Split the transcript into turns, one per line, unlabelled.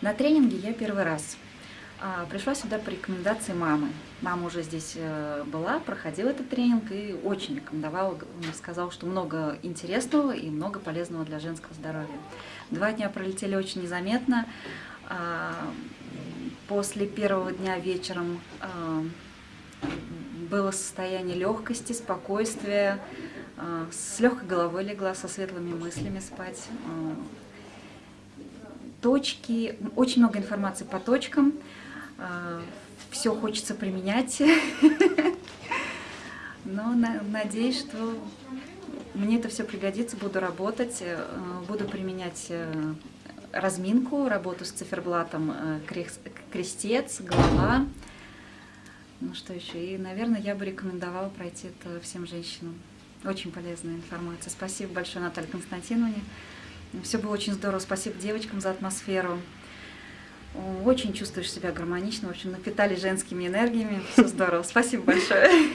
На тренинге я первый раз. А, Пришла сюда по рекомендации мамы. Мама уже здесь э, была, проходила этот тренинг и очень рекомендовала, м, сказала, что много интересного и много полезного для женского здоровья. Два дня пролетели очень незаметно. А, После первого дня вечером а, было состояние легкости, спокойствия, с легкой головой легла, со светлыми мыслями спать. А, Точки, очень много информации по точкам, все хочется применять, но на- надеюсь, что мне это все пригодится, буду работать, э, буду применять э, разминку, работу с циферблатом э, крест- крестец, голова. Ну что еще? И, наверное, я бы рекомендовала пройти это всем женщинам. Очень полезная информация. Спасибо большое Наталье Константиновне. Все было очень здорово. Спасибо девочкам за атмосферу. Очень чувствуешь себя гармонично. Общем, напитали женскими энергиями. Все здорово. Спасибо большое.